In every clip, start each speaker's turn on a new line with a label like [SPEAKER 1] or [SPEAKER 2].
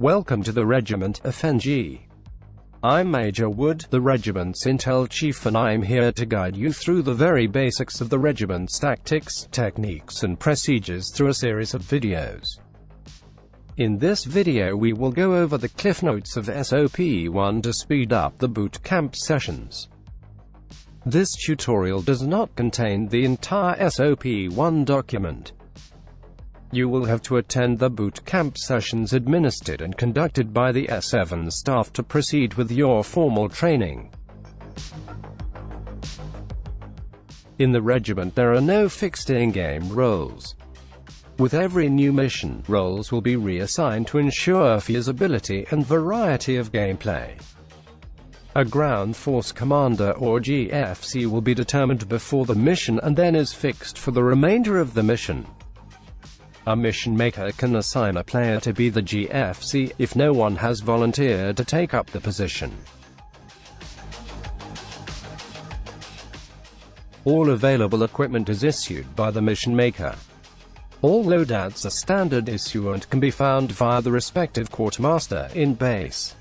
[SPEAKER 1] Welcome to the Regiment FNG. I'm Major Wood, the regiment's intel chief and I'm here to guide you through the very basics of the regiment's tactics, techniques and procedures through a series of videos. In this video we will go over the cliff notes of SOP-1 to speed up the boot camp sessions. This tutorial does not contain the entire SOP-1 document. You will have to attend the boot camp sessions administered and conducted by the S7 staff to proceed with your formal training. In the regiment there are no fixed in-game roles. With every new mission, roles will be reassigned to ensure feasibility and variety of gameplay. A ground force commander or GFC will be determined before the mission and then is fixed for the remainder of the mission. A mission maker can assign a player to be the GFC, if no one has volunteered to take up the position. All available equipment is issued by the mission maker. All loadouts are standard issue and can be found via the respective quartermaster in base.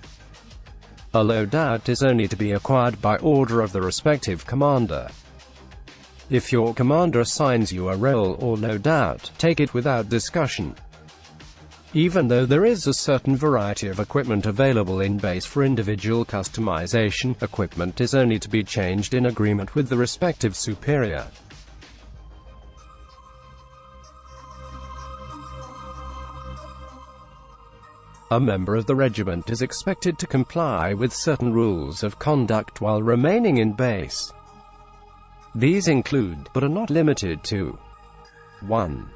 [SPEAKER 1] A loadout is only to be acquired by order of the respective commander. If your commander assigns you a role or loadout, take it without discussion. Even though there is a certain variety of equipment available in base for individual customization, equipment is only to be changed in agreement with the respective superior. A member of the regiment is expected to comply with certain rules of conduct while remaining in base. These include, but are not limited to 1.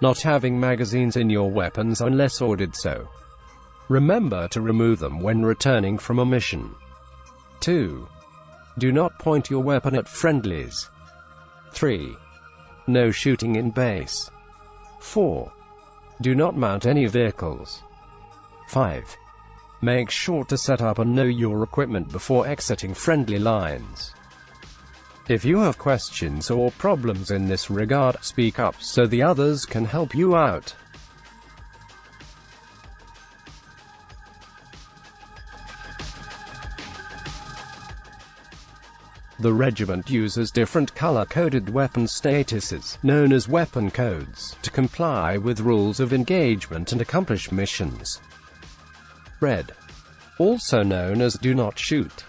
[SPEAKER 1] Not having magazines in your weapons unless ordered so. Remember to remove them when returning from a mission. 2. Do not point your weapon at friendlies. 3. No shooting in base. 4. Do not mount any vehicles. 5. Make sure to set up and know your equipment before exiting friendly lines. If you have questions or problems in this regard, speak up so the others can help you out. The regiment uses different color-coded weapon statuses, known as weapon codes, to comply with rules of engagement and accomplish missions. Red. Also known as Do Not Shoot.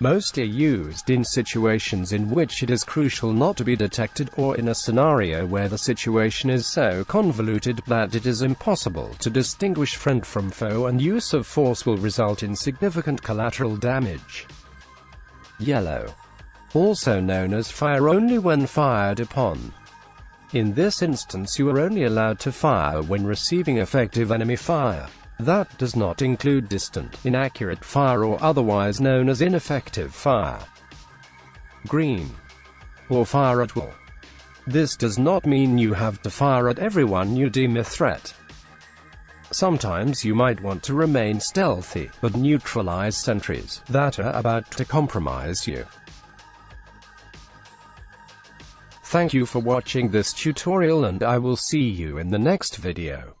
[SPEAKER 1] Most are used in situations in which it is crucial not to be detected or in a scenario where the situation is so convoluted that it is impossible to distinguish friend from foe and use of force will result in significant collateral damage. Yellow. Also known as fire only when fired upon. In this instance you are only allowed to fire when receiving effective enemy fire. That does not include distant, inaccurate fire or otherwise known as ineffective fire. Green. Or fire at will. This does not mean you have to fire at everyone you deem a threat. Sometimes you might want to remain stealthy, but neutralize sentries that are about to compromise you. Thank you for watching this tutorial and I will see you in the next video.